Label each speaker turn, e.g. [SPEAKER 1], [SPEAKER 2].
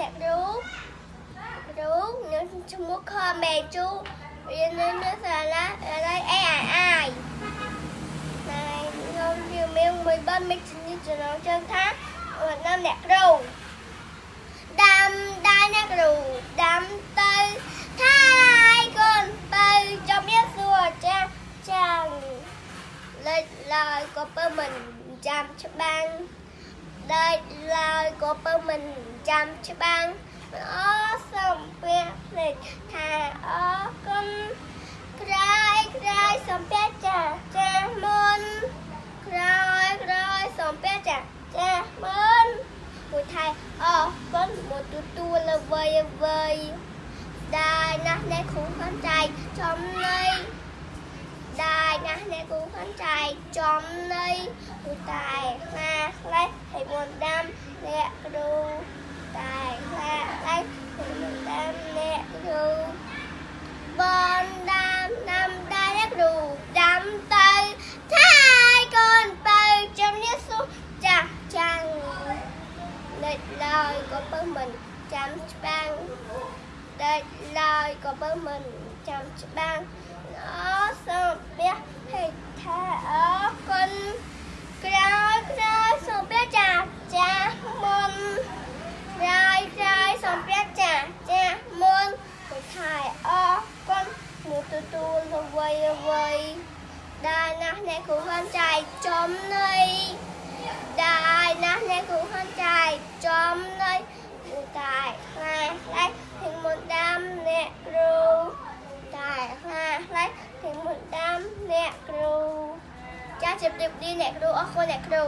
[SPEAKER 1] អ្នកគ្រូគ្រូខ្ញុំឈ្មោះខមេជូរៀននៅនៅសាលាសាលា AII តែខ្ញុំជំនាញមួយបានមិនជំនាញចំណងជើងថាណាំអ្នកគ្រូដាំដៃអ្នកគ្រូដាំទៅថាយកូនទៅចំមានសួរចាចាំលេចឡើយក៏ពើមិនចាំច្បាំង ដេកឡើយក៏ពៅមិនចាំច្បាំងអសូមពាក្យភ្លេចថាអរគុណក្រោយក្រោយសូមពាក្យចាចាមុនក្រោយក្រោយសូមពាក្យចាចាមុនមួយថៃអរគុណមួយទទួលល្វីអ្វីដែរណាស់អ្នកគ្រូខំចែកចំណៃដែរណាស់អ្នកគ្រូខំចែកចំណៃព្រោះតែណា ខ្លះឲ្យមុនដាំអ្នកគ្រូតែខ្លះឲ្យមុនដាំអ្នកគ្រូបនដាំដាំដែរអ្នកគ្រូដាំទៅថាយកូនទៅជំនាញសុចាស់ចាំងលេចឡើយក៏ពឹងមិនចាំច្បាំងលេចឡើយក៏ពឹងមិនចាំច្បាំងអូសូមបះហេថាអរគុណក្រោយក្រោយសូមបះចាចាមុនក្រោយក្រោយសូមបះចាចាមុនទៅថៃអរគុណមួយ រវៃរវៃដែរណាស់អ្នកគ្រូហ៊ុនចែកចំនៃដែរណាស់អ្នកគ្រូហ៊ុនចែកចំនៃឧតាយខ្លាខ្លាពីមុនដាំអ្នកគ្រូតែខ្លាខ្លាពីមុនដាំអ្នកគ្រូចាជម្រាបលាអ្នកគ្រូអរគុណអ្នកគ្រូ